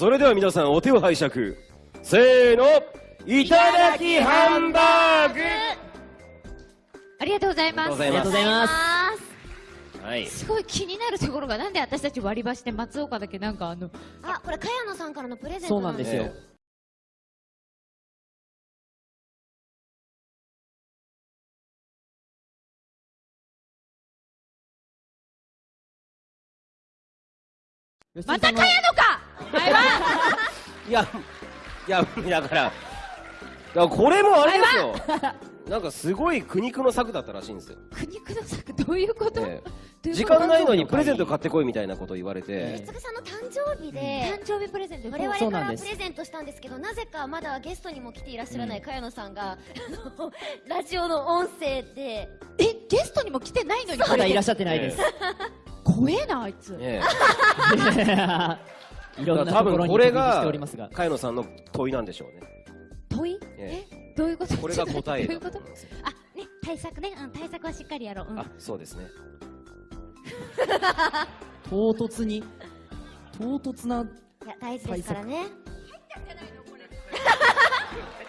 それでは皆さんお手を拝借。せーの。いただきハンバーグ。ありがとうございます。ありがとうございます。はい。すごい気になるところがなんで私たち割り箸で松岡だけなんかあのあこれ茅野さんからのプレゼントそうなんですよ。ねまた茅野かいやいやだからだからこれもあれですよ。なんかすごい苦肉の策だったらしいんですよ、苦肉の策？どういうこと、時間ないのにプレゼント買ってこいみたいなこと言われて。つぐさんの誕生日で。誕生日プレゼント。我々そうなん。ですからプレゼントしたんですけどなぜかまだゲストにも来ていらっしゃらない茅野さんが、あのラジオの音声で。えゲストにも来てないのにまだいらっしゃってないです。怖えなあいつ、ね いろんなところに飛び火してがおりますが。茅野さんの問いなんでしょうね。問い？ええ。どういうこと？これが答えどういうこと？だと思いますよあね対策ね、うん、対策はしっかりやろう、うん、あそうですね。唐突に、唐突な、いや大事ですからね。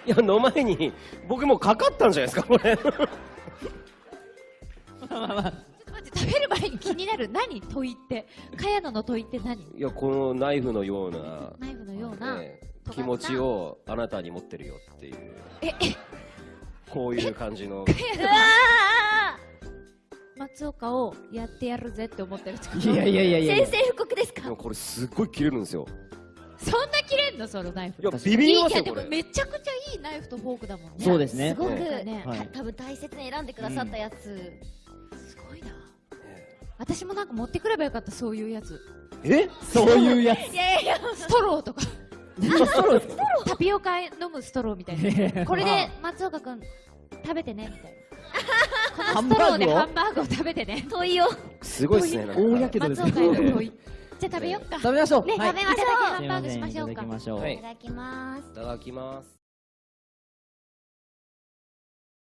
いやの前に僕もうかかったんじゃないですかこれ。ちょっと待って食べる前に 気になる何？問いって。茅野の問いって何？いやこのナイフのような、ナイフのような、ね気持ちをあなたに持ってるよっていう。ええ。こういう感じの。うわ松岡をやってやるぜって思ってるいやいやいやいやいや。宣。戦布告ですか？これすっごい切れるんですよ。そんな切れんの？そのナイフいやビビりいいやでもますよこれ。めちゃくちゃいいナイフとフォークだもんね。そうですね。す。ごく、ねはい。た多分大切に選んでくださったやつ、私もなんか持ってくればよかったそういうやつ。え？そういうやつ？いやいやストローとか。タピオカ飲むストローみたいな。これで松岡君食べてねみたいな。このストローでハハンバーグを食べてね。問いを。すごいですね大やけどです松岡への問い。じゃあ食べよっか。食べましょう。ね、はい。食べましょう。ハンバーグしましょうか。いただきましょう。はいいただきます。いただきます